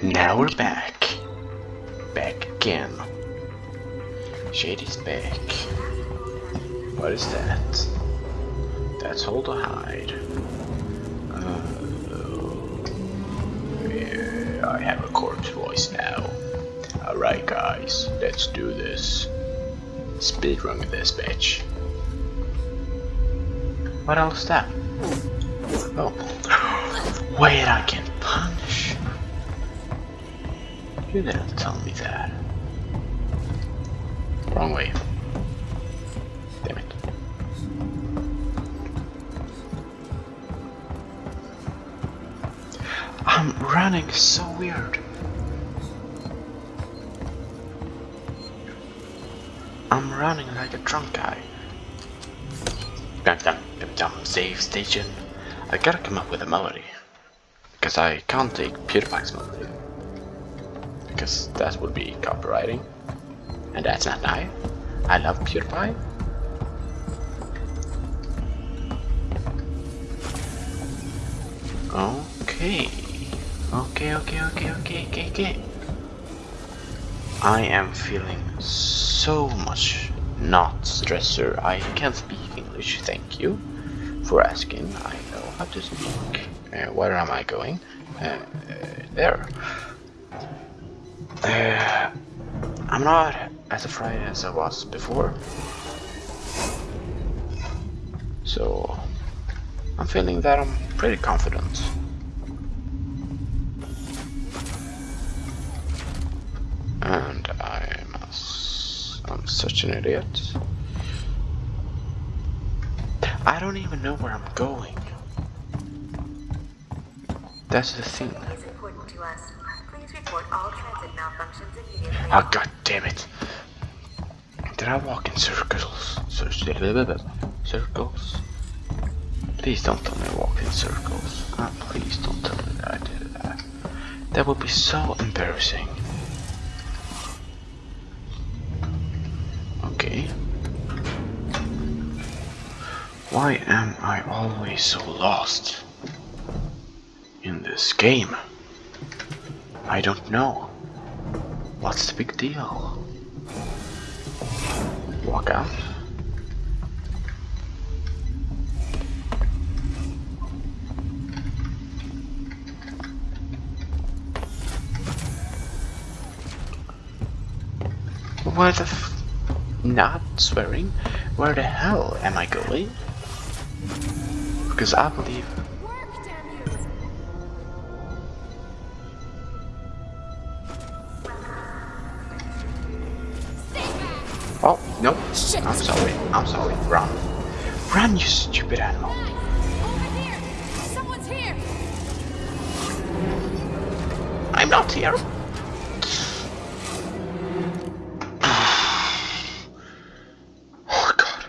And now we're back. Back again. Shady's back. What is that? That's all to hide. Uh, yeah, I have a corpse voice now. Alright guys, let's do this. Speedrun this bitch. What else is that? Oh. Wait, I can punch. You didn't tell me that. Wrong way. Damn it. I'm running so weird. I'm running like a drunk guy. Dum dum dum dum save station. I gotta come up with a melody. Because I can't take PewDiePie's melody. Because that would be copywriting. And that's not nice. I love PewDiePie. Okay. Okay, okay, okay, okay, okay, okay. I am feeling so much not stressor. I can speak English, thank you for asking. I know how to speak. Uh, where am I going? Uh, uh, there. Uh, I'm not as afraid as I was before. So I'm feeling that I'm pretty confident. And I'm, a, I'm such an idiot. I don't even know where I'm going. That's the thing. Oh god damn it. Did I walk in circles? Circles? Please don't tell me I walked in circles. Oh, please don't tell me that I did that. Ah, that would be so embarrassing. Okay. Why am I always so lost in this game? I don't know. What's the big deal? Walk out. Where the f- not swearing? Where the hell am I going? Because I believe Oh, no. Shit. I'm sorry. I'm sorry. Run. Run, you stupid animal. Here. I'm not here. oh, God.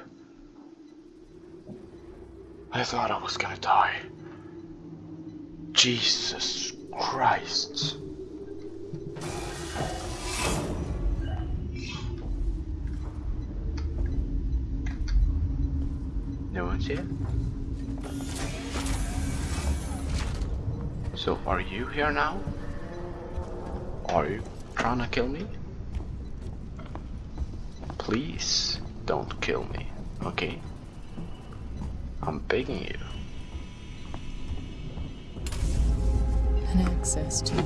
I thought I was gonna die. Jesus Christ. Here? So are you here now? Are you trying to kill me? Please don't kill me, okay? I'm begging you. An access to you.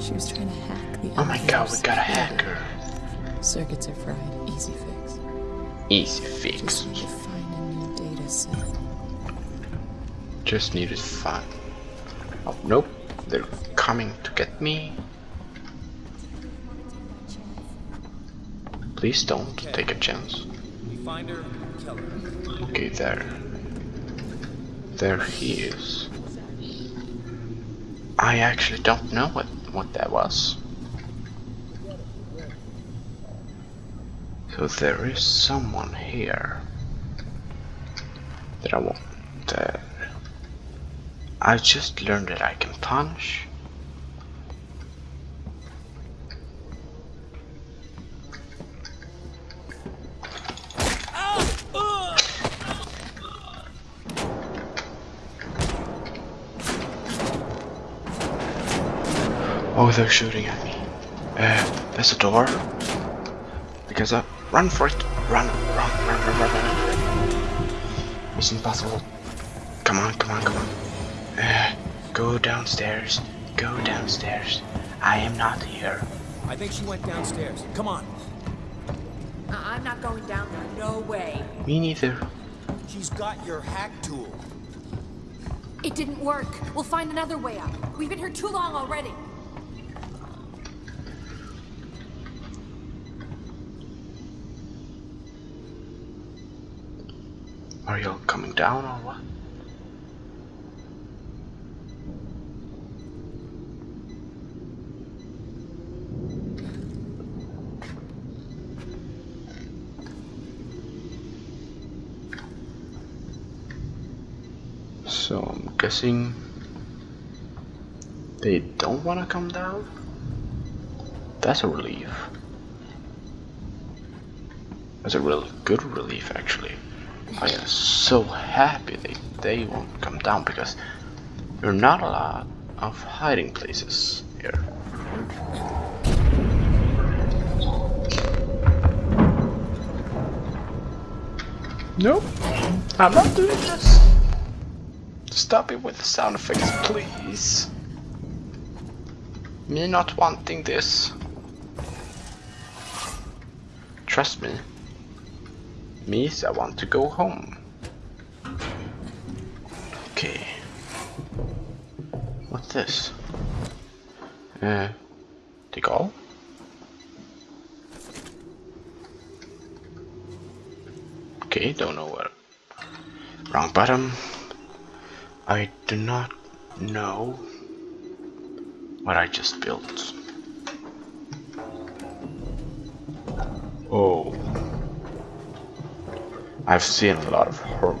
She was trying to hack the Oh my god, we elevators. got a hacker. Circuits are fried. Easy fix. Easy fix. Just need a new. Just needed fun. Oh, nope. They're coming to get me. Please don't take a chance. We find her, kill her. Okay, there. There he is. I actually don't know what, what that was. So there is someone here want. Uh, I just learned that I can punch. Oh, they're shooting at me. Uh, there's a door. Because I run for it. Run, run, run, run, run, run. Mission impossible. Come on, come on, come on. Uh, go downstairs. Go downstairs. I am not here. I think she went downstairs. Come on. I- I'm not going down there. No way. Me neither. She's got your hack tool. It didn't work. We'll find another way out. We've been here too long already. Coming down or what? So I'm guessing they don't want to come down? That's a relief. That's a real good relief actually. I am so happy they, they won't come down because there are not a lot of hiding places here. Nope, I'm not doing this. Stop it with the sound effects, please. Me not wanting this. Trust me. Means I want to go home. Okay. What's this? Uh, take all? Okay, don't know what. Wrong button. I do not know what I just built. Oh. I've seen a lot of horror.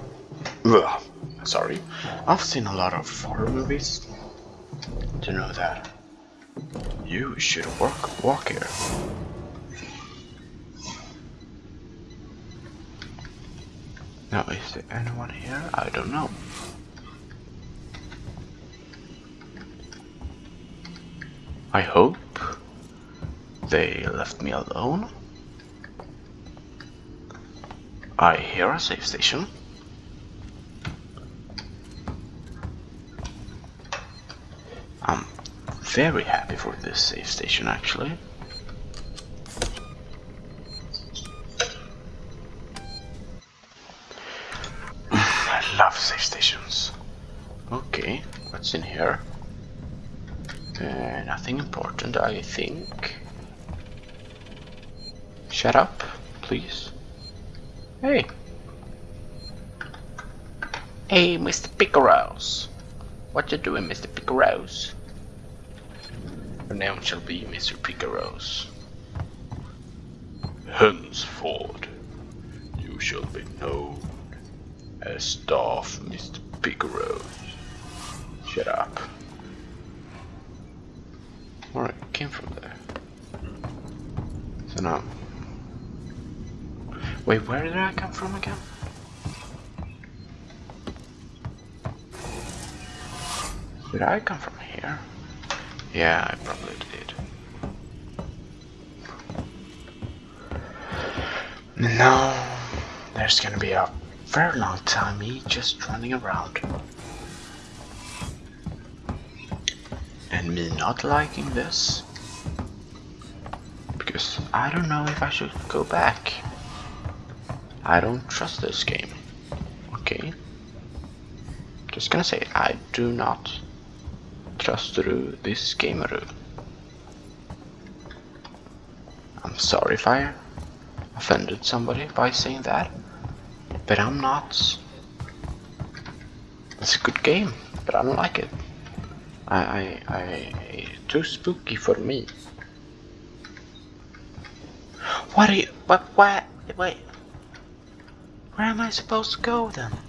Ugh, sorry. I've seen a lot of horror movies to know that you should walk walk here. Now, is there anyone here? I don't know. I hope they left me alone. I hear a safe station. I'm very happy for this safe station actually. I love safe stations. Okay, what's in here? Uh, nothing important, I think. Shut up, please. Hey. Hey, Mr. Picaros. What you doing, Mr. Picaros? Your name shall be Mr. Picaros. Henceforth, you shall be known as Staff Mr. Picaros. Shut up. Alright, came from there. So now. Wait, where did I come from again? Did I come from here? Yeah, I probably did. No, there's gonna be a very long time me just running around. And me not liking this. Because I don't know if I should go back. I don't trust this game. Okay. Just gonna say, I do not trust through this gamer. I'm sorry if I offended somebody by saying that, but I'm not. It's a good game, but I don't like it. I, I, I, too spooky for me. What are you, what, what, wait. Where am I supposed to go then?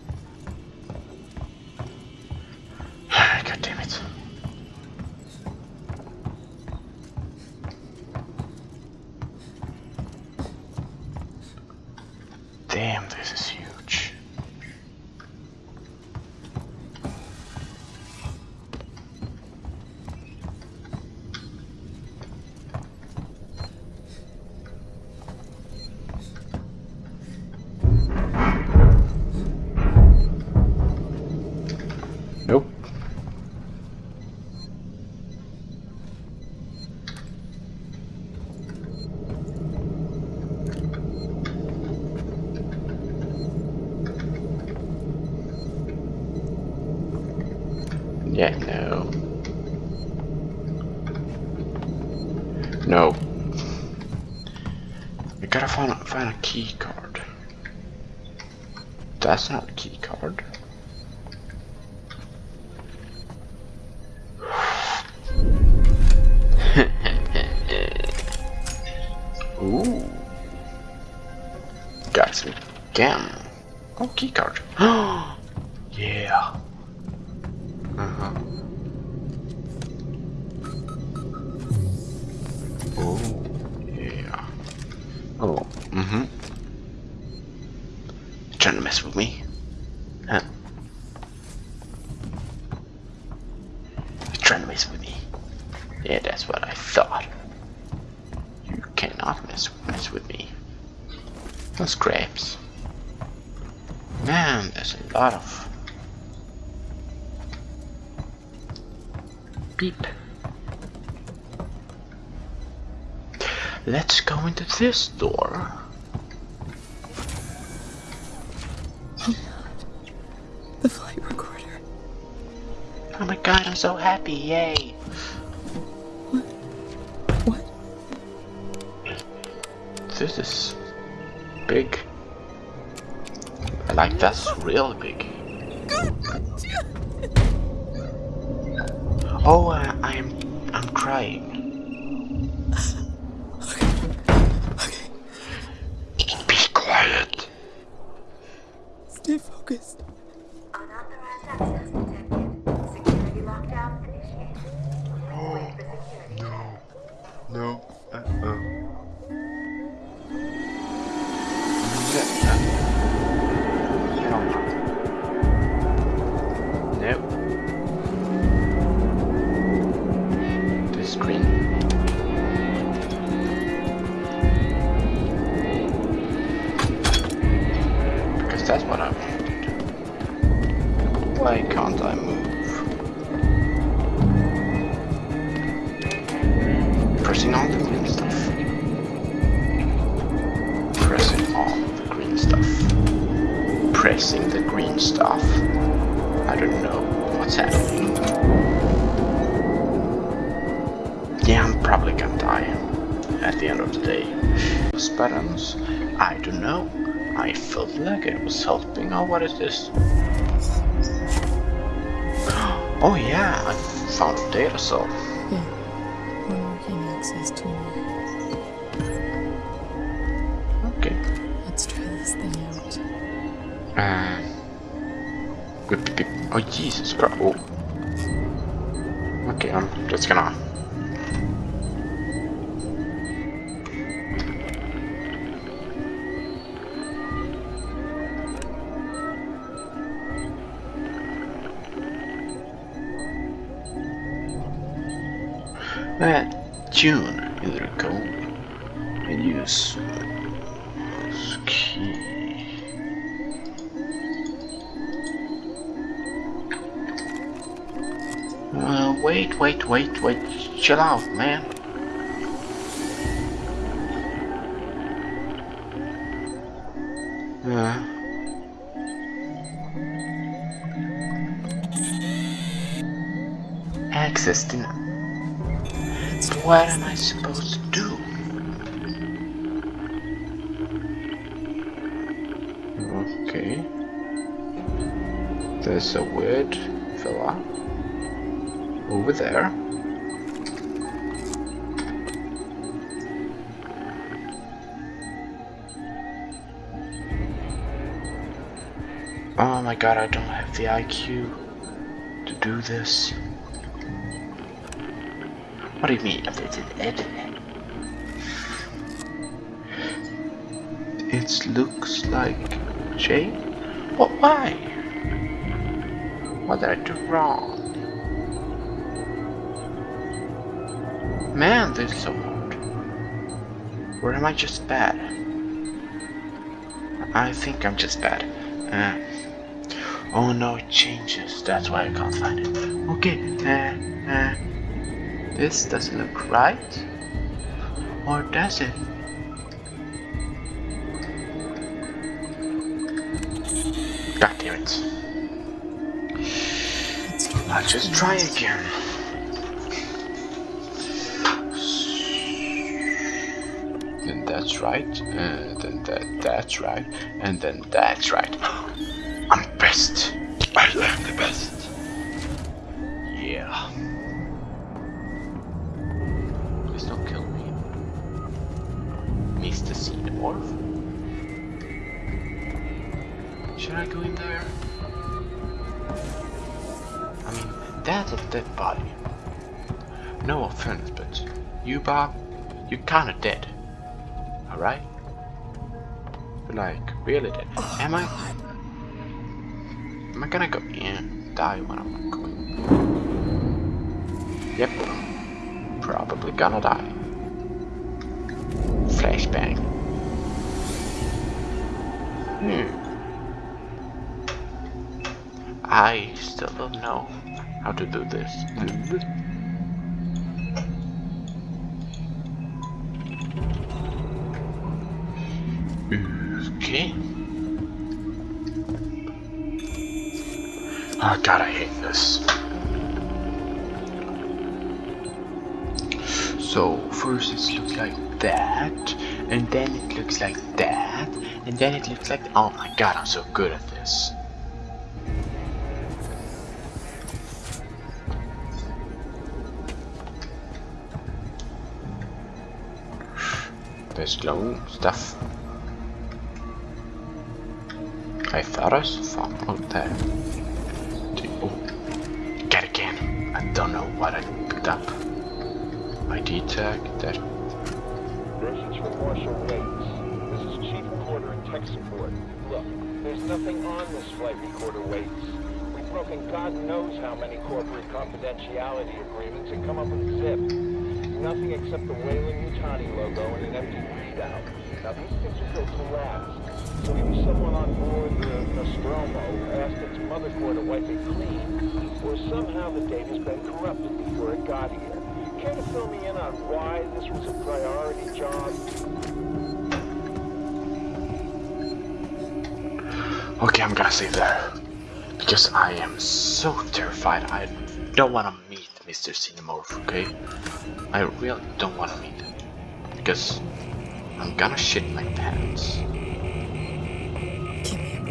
That's not No scraps. Man, there's a lot of beep. Let's go into this door. The flight recorder. Oh my god, I'm so happy, yay! What? What? This is big. I like that's real big. Oh, uh, I'm I'm crying. Pressing all the green stuff. Pressing all the green stuff. Pressing the green stuff. I don't know what's happening. Yeah, I'm probably gonna die at the end of the day. Those buttons, I don't know. I felt like it was helping. Oh, what is this? Oh yeah, I found a data cell. Yeah. We're marking access to Okay. Let's try this thing out. Beep, beep, beep. oh Jesus Christ! Oh. Okay, I'm just gonna. Tune either go and use key. Uh, wait, wait, wait, wait. Chill out, man. Uh. Access denied. What am I supposed to do? Okay. There's a weird fella over there. Oh my god, I don't have the IQ to do this. What do you mean? It looks like Jane? What? Why? What did I do wrong? Man, this is so hard. Or am I just bad? I think I'm just bad. Uh, oh no, it changes. That's why I can't find it. Okay, uh, uh, this doesn't look right. Or does it? God damn it. Let's I'll just try again. Then that's right, and then that that's right, and then that's right. I'm best. I am the best. Yeah. Mr. Xenomorph? Should I go in there? I mean, that's a dead body. No offense, but you, Bob, you're kinda dead. Alright? Like, really dead. Oh, Am I? Am I gonna go in? Die when I'm going? Yep. Probably gonna die. Flashbang. Hmm. I still don't know how to do this. Okay. Oh god, I hate this. So first it looks like that, and then it looks like that, and then it looks like oh my god, I'm so good at this. There's glowing stuff. I thought I saw out there. Oh, get again. I don't know what I picked up. ID tag, that. This is from Marshal Waits. This is Chief Recorder in tech support. Look, there's nothing on this flight recorder, Waits. We've broken God knows how many corporate confidentiality agreements and come up with zip. Nothing except the Weyland-Yutani logo and an empty readout. Now these things are built to last. So either someone on board the Nostromo asked its motherboard to wipe it clean, or somehow the data's been corrupted before it got here. Care to fill me in on why this was a priority job? Okay, I'm gonna save there. Because I am so terrified. I don't wanna meet Mr. Xenomorph, okay? I really don't wanna meet him. Because I'm gonna shit my pants. Give me a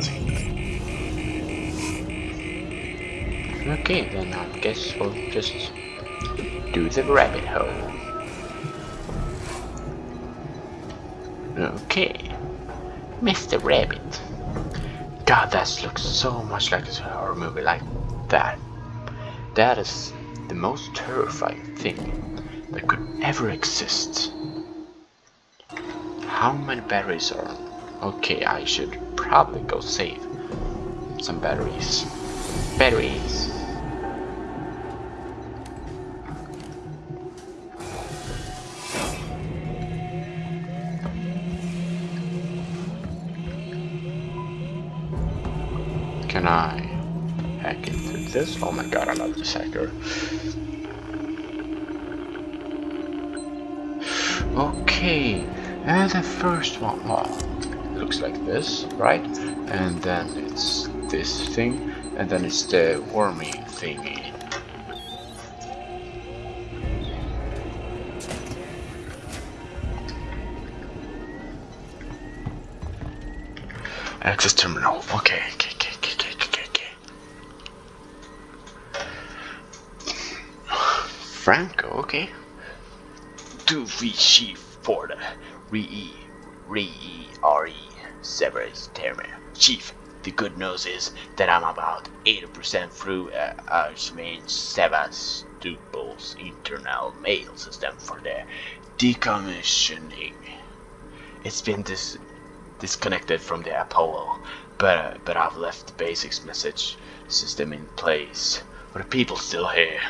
break. Okay, then I guess we'll just do the rabbit hole. Okay, Mr. Rabbit. God, that looks so much like a horror movie like that. That is the most terrifying thing that could ever exist. How many batteries are? Okay, I should probably go save some batteries. Batteries. Hacker. Okay, and the first one, well, looks like this, right? And then it's this thing, and then it's the wormy thingy. Access terminal. Okay, okay, okay, okay. Franco, okay. Do we chief for the re re re Severus Terminal. Chief, the good news is that I'm about 80% through uh, Archmain Sevastopol's internal mail system for the decommissioning. It's been dis disconnected from the Apollo, but uh, but I've left the basics message system in place. But the people still here.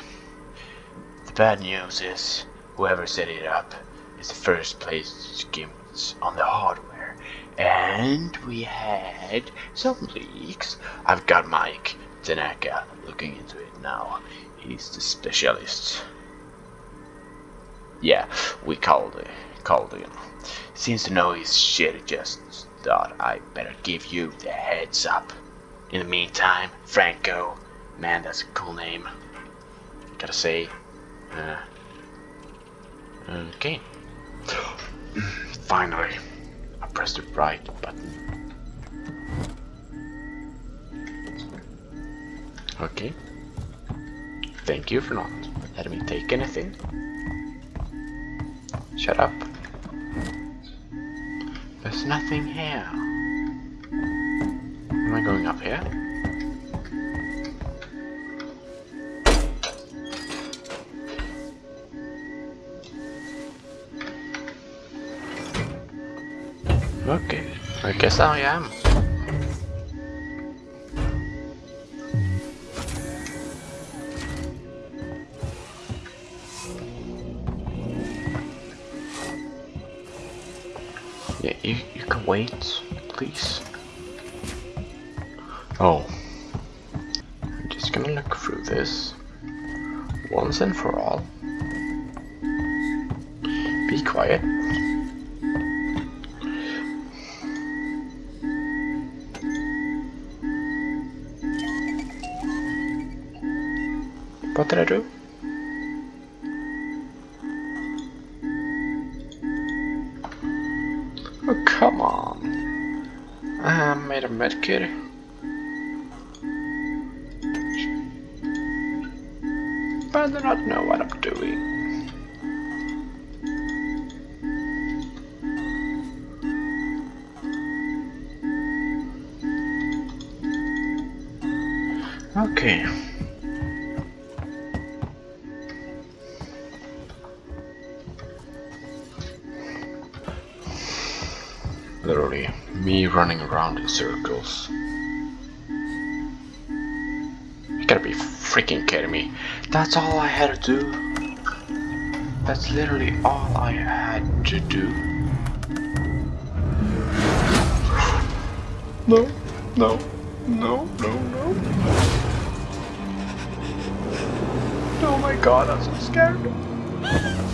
Bad news is, whoever set it up is the first place skims on the hardware. And we had some leaks. I've got Mike Tanaka looking into it now. He's the specialist. Yeah, we called it. Called him. Seems to know his shit. Just thought I better give you the heads up. In the meantime, Franco, Man, that's a cool name. Gotta say. Uh, okay. Finally, I pressed the right button. Okay. Thank you for not letting me take anything. Shut up. There's nothing here. Am I going up here? Okay, I guess I am. Yeah, you, you can wait, please. Oh. I'm just gonna look through this once and for all. Be quiet. What did I do? Oh, come on. I made a medkit. But I do not know what circles. You gotta be freaking kidding me. That's all I had to do. That's literally all I had to do. No, no, no, no, no. Oh my god, I'm so scared.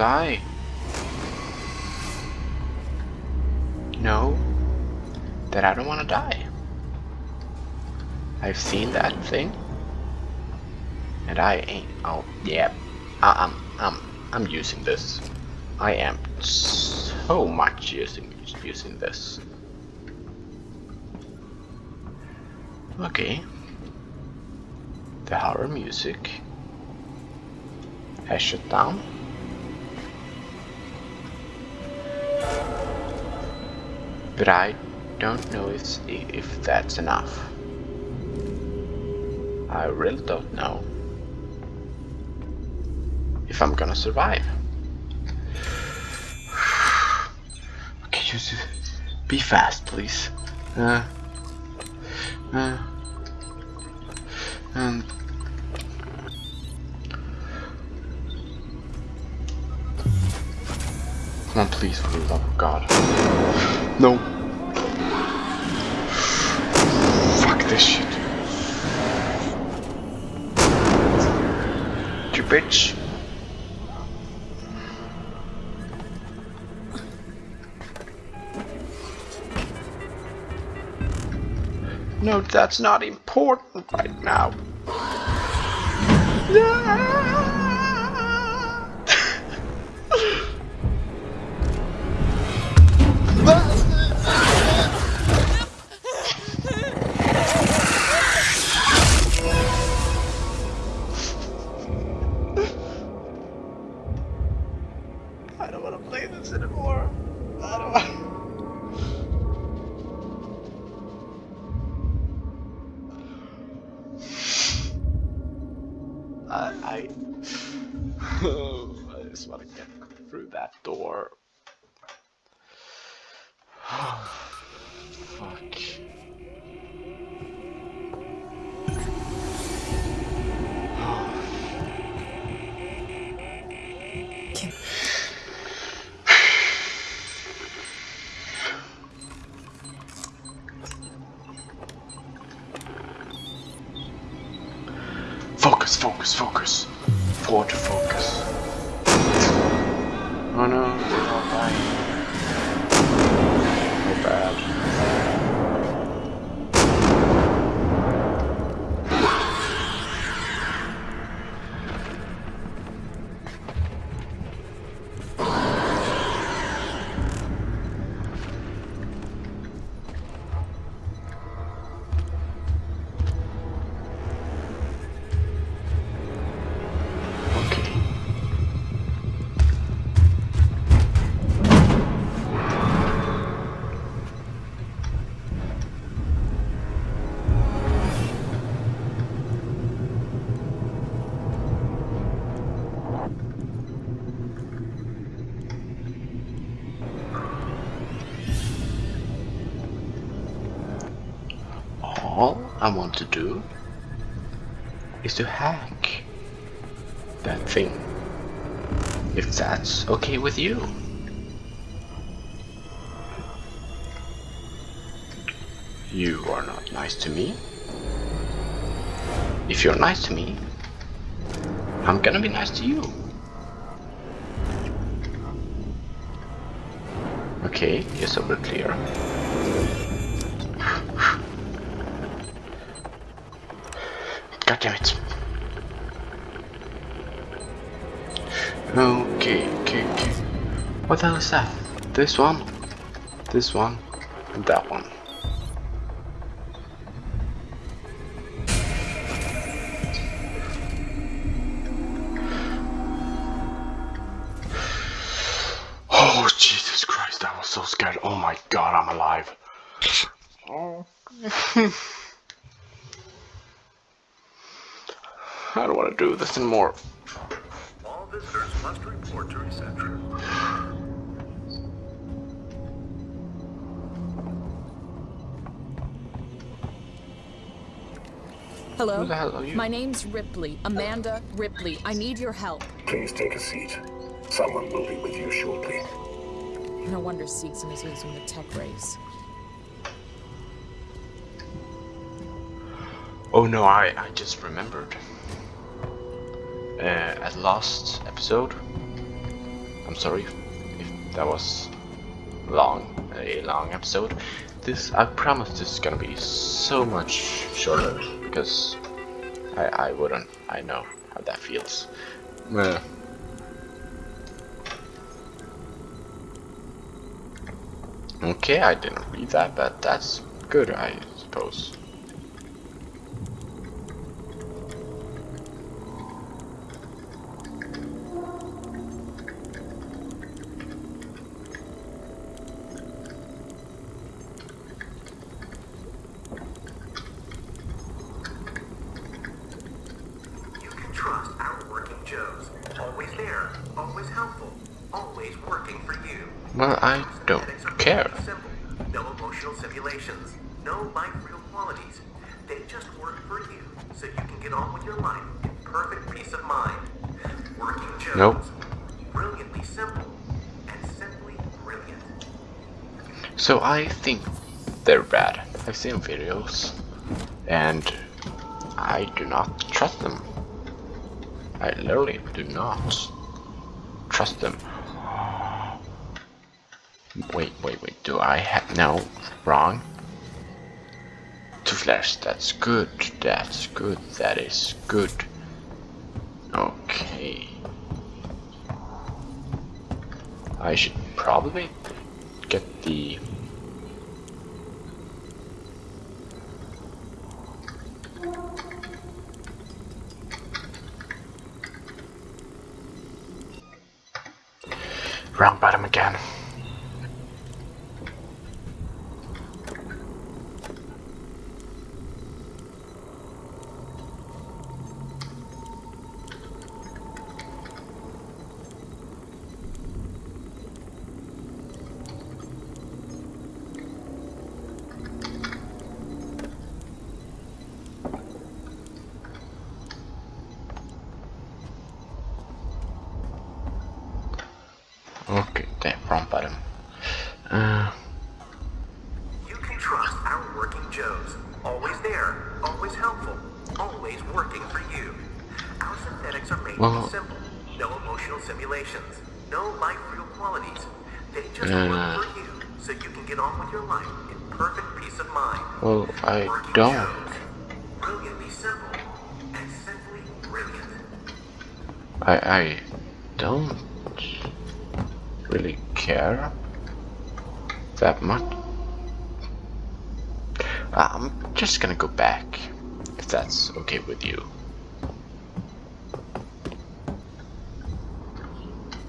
I know that I don't want to die. I've seen that thing, and I ain't. Oh, yeah, I, I'm, I'm, I'm using this. I am so much using using this. Okay. The horror music has shut down. But I don't know if, if that's enough. I really don't know if I'm gonna survive. Okay, just be fast, please. Uh, uh, and come on, please, for the love of God. No. Fuck this shit. You bitch. No, that's not important right now. I want to do is to hack that thing. If that's okay with you. You are not nice to me. If you're nice to me, I'm gonna be nice to you. Okay, yes, over clear. Damn it. Okay, okay, okay. What the hell is that? This one, this one, and that one. Oh, Jesus Christ, I was so scared. Oh my god, I'm alive. I don't want to do this anymore. All visitors must report to reception. Hello? Who the hell are you? My name's Ripley. Amanda Ripley. I need your help. Please take a seat. Someone will be with you shortly. No wonder Seegson is using the tech race. Oh no, I, I just remembered. Uh, at last episode. I'm sorry if that was long, a long episode. This, I promise this is gonna be so much shorter because I, I wouldn't, I know how that feels. Uh, okay, I didn't read that, but that's good, I suppose. You can trust our working Joes. There, always helpful, always working for you. Well, I don't care. Simple. No emotional simulations. No life real qualities. They just work for you, so you can get on with your life in perfect peace of mind. Working Joes. Nope. Brilliantly simple and simply brilliant. So I think they're bad. I've seen videos and I do not trust them. I literally do not trust them. Wait, wait, wait. Do I have no wrong? Two flares, that's good, that's good, that is good. Okay. I should probably get the Wrong bottom again. I don't. I I don't really care that much. I'm just gonna go back if that's okay with you.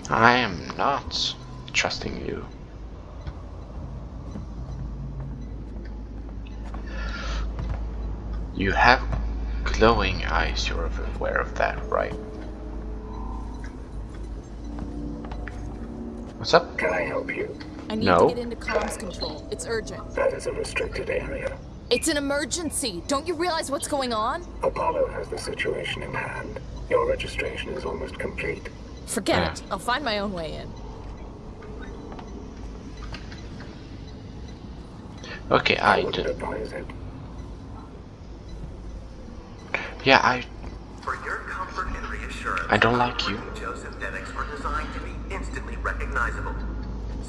I am not trusting you. You have glowing eyes, you're aware of that, right? What's up? Can I help you? I need No. to get into comms control. It's urgent. That is a restricted area. It's an emergency. Don't you realize what's going on? Apollo has the situation in hand. Your registration is almost complete. Forget it. I'll find my own way in. Okay, I wouldn't did. advise it. Yeah, I. For your comfort and reassurance, I don't like you. Joe synthetics are designed to be instantly recognizable.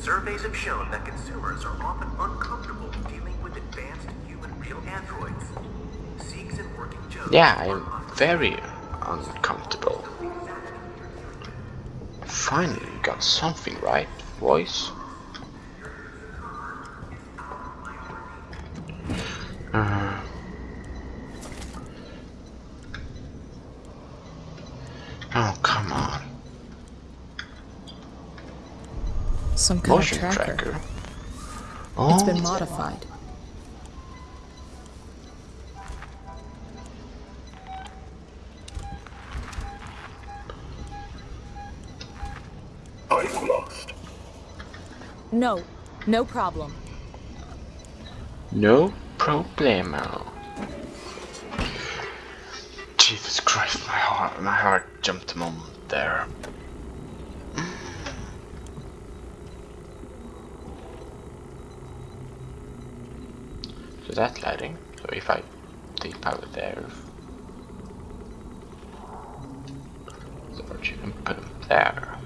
Surveys have shown that consumers are often uncomfortable dealing with advanced human real androids. Seegson Working Joes Yeah, I'm very uncomfortable. Finally got something right, voice. Uh, oh, come on. Some kind Motion tracker. tracker. Oh, It's been oh. modified. I'm lost. No, no problem. No problemo. Jesus Christ, my heart, my heart jumped a moment there. So that's lighting. So if I take power there, George, and put them there,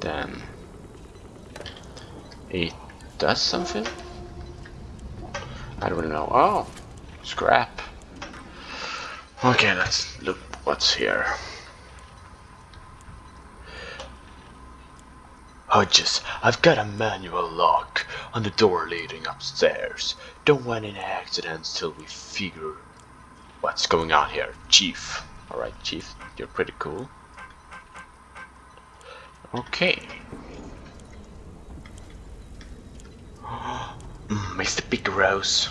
then it does something? I don't know. Oh, scrap. Okay, let's look what's here. Oh, Hodges, I've got a manual lock on the door leading upstairs. Don't want any accidents till we figure what's going on here. Chief. Alright, Chief, you're pretty cool. Okay. Mr. Big Rose.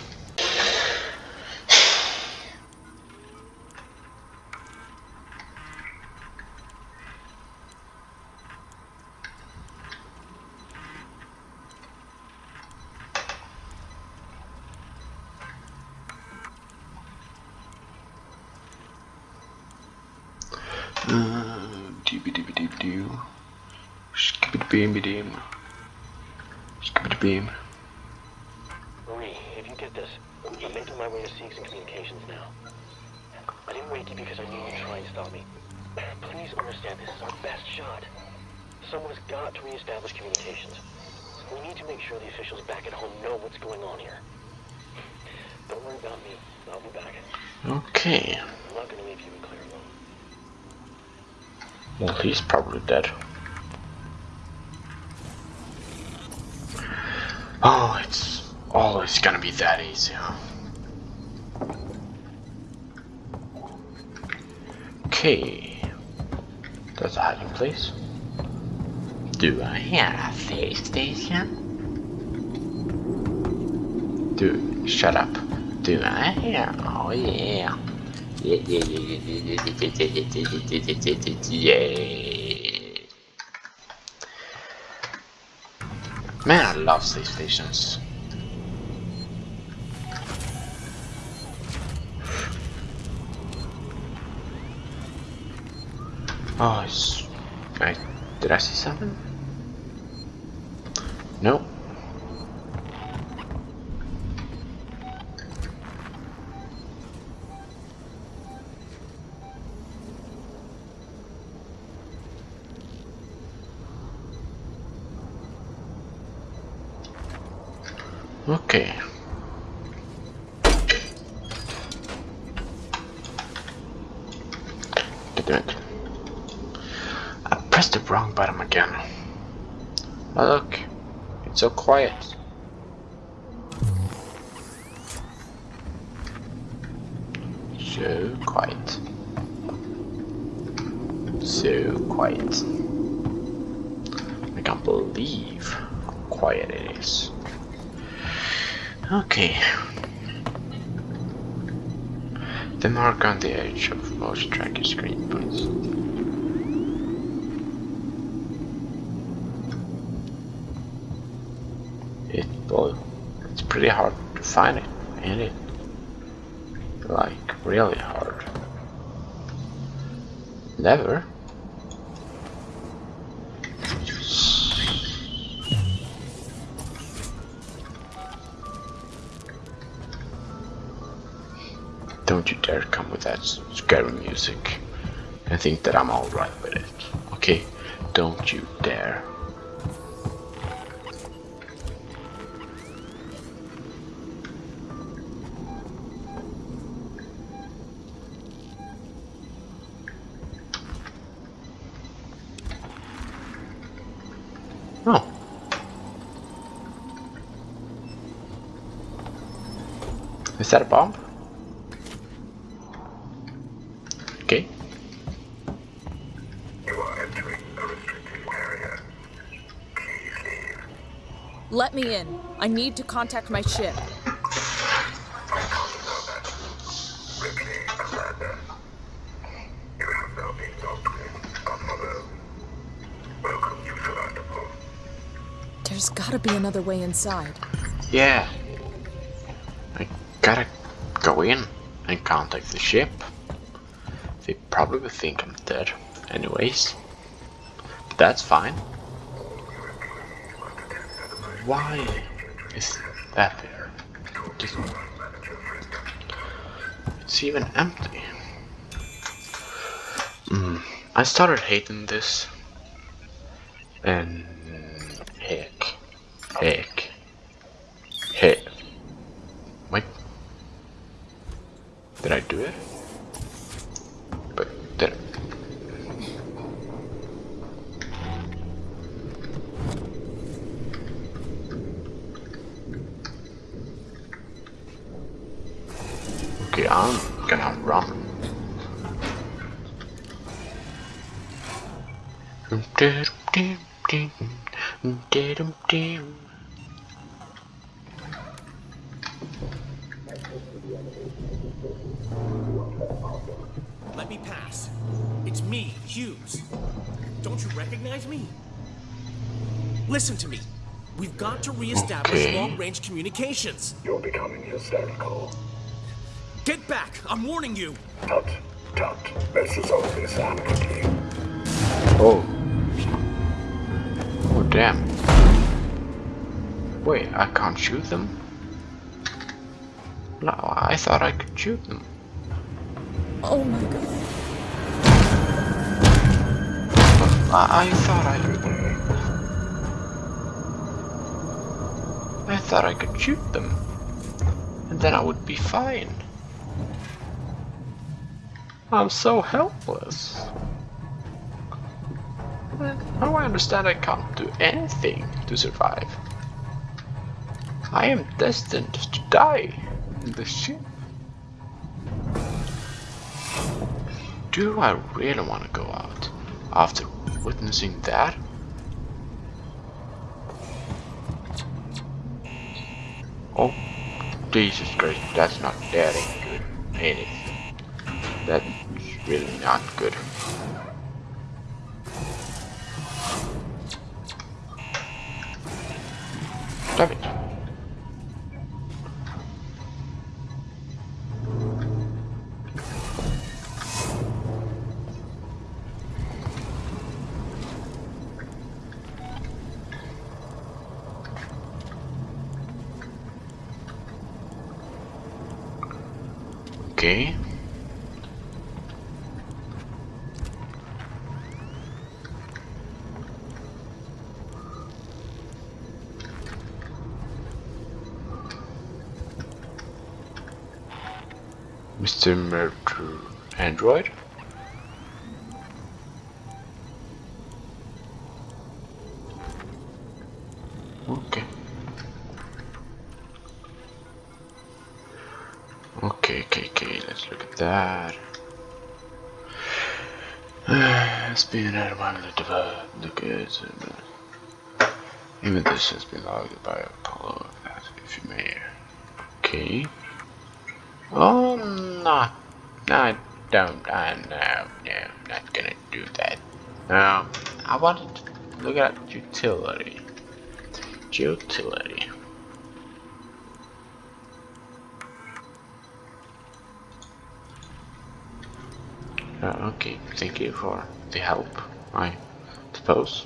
Doo-ba-doo-ba-doo-doo. Skibidi-beam-ba-deem. Skibidi-beam. Marie, if you get this, I'm making my way to Seegson Communications now. I didn't wake you because I knew you'd try and stop me. Please understand this is our best shot. Someone has got to reestablish communications. We need to make sure the officials back at home know what's going on here. me. I'll be back. Okay. I'm not gonna leave you and Claire alone. Well, he's probably dead. Oh, it's always gonna be that easy, huh? Okay. That's a hiding place. Do I have a face station? Do shut up. Do I have? Oh yeah. Yeah, yeah, yeah, yeah, yeah, yeah, yeah, yeah, yeah, yeah, yeah, yeah, yeah. Man, I love safe stations. Oh, it's... Wait, did I see something? Nope. Okay. Damn it. I pressed the wrong button again. Oh, look, it's so quiet. So quiet. So quiet. I can't believe how quiet it is. Okay. The mark on the edge of motion tracking screen points. It well, pretty hard to find it, ain't it? Like really hard. Never. Don't you dare come with that scary music I think that I'm alright with it. Okay? Don't you dare. That a bomb? Okay. You are entering a restricted area. Please leave. Let me in. I need to contact my ship. Ripley, Amanda. You have now been locked in Apollo. Welcome to Sevastopol. There's gotta be another way inside. Yeah. Gotta go in and contact the ship. They probably think I'm dead anyways. But that's fine. Why is that there? Just, it's even empty. Mm, I started hating this. And. Heck. Heck. Me pass. It's me, Hughes. Don't you recognize me? Listen to me. We've got to reestablish Okay. long-range communications. You're becoming hysterical. Get back! I'm warning you! Tut, tut. Let's resolve this amicably. Oh. Oh damn. Wait, I can't shoot them? No, I thought I could shoot them. Oh my god. I, I thought I could. I thought I could shoot them. And then I would be fine. I'm so helpless. Now I understand I can't do anything to survive. I am destined to die in this ship. Do I really want to go out after witnessing that? Oh, Jesus Christ, that's not that ain't good, it? That's really not good. Stop it. Okay. Mr. Murder Android? Look at Even this has been logged by Apollo, if you may. Okay. Oh, not, I don't, I, no, no, not gonna do that. Um, I wanted to look at utility. Utility. Uh, okay, thank you for the help, I suppose.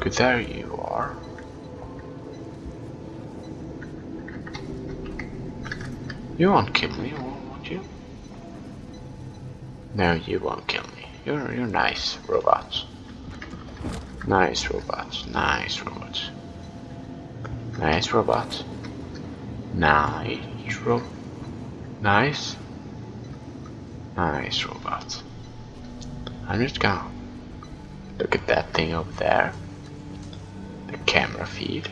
Good, there you are. You won't kill me, won't you? No, you won't kill me. You're you're nice robots. Nice robots. Nice robots. Nice robot. Nice ro Nice. Nice robots. I'm just gonna look at that thing over there. The camera feed.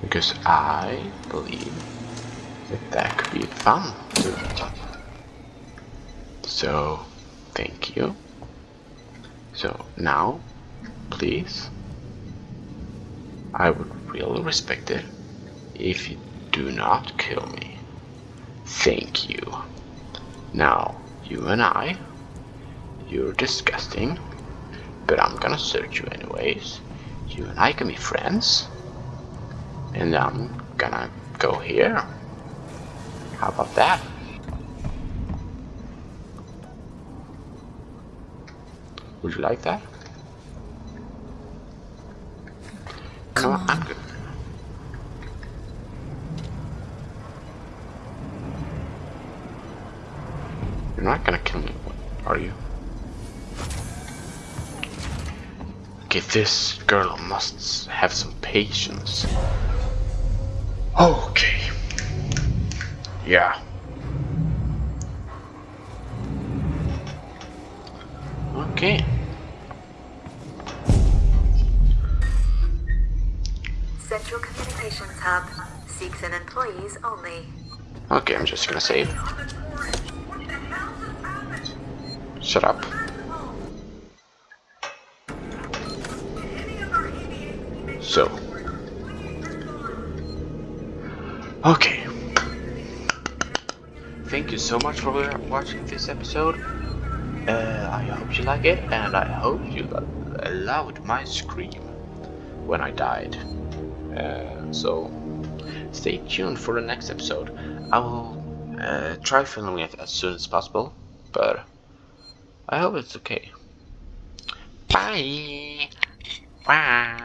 Because I believe that that could be fun So, thank you. So now, please, I would really respect it if you do not kill me. Thank you. Now, you and I, you're disgusting, but I'm gonna search you anyways. You and I can be friends, and I'm gonna go here. How about that? Would you like that? Come on. You're not gonna kill me, are you? Okay, this girl must have some patience. Okay. Yeah. Okay. Employees only. Okay, I'm just gonna save. Shut up. So. Okay. Thank you so much for watching this episode. Uh, I hope you like it, and I hope you allowed my scream when I died. Uh, so, stay tuned for the next episode. I will uh, try filming it as soon as possible, but I hope it's okay. Bye! Bye!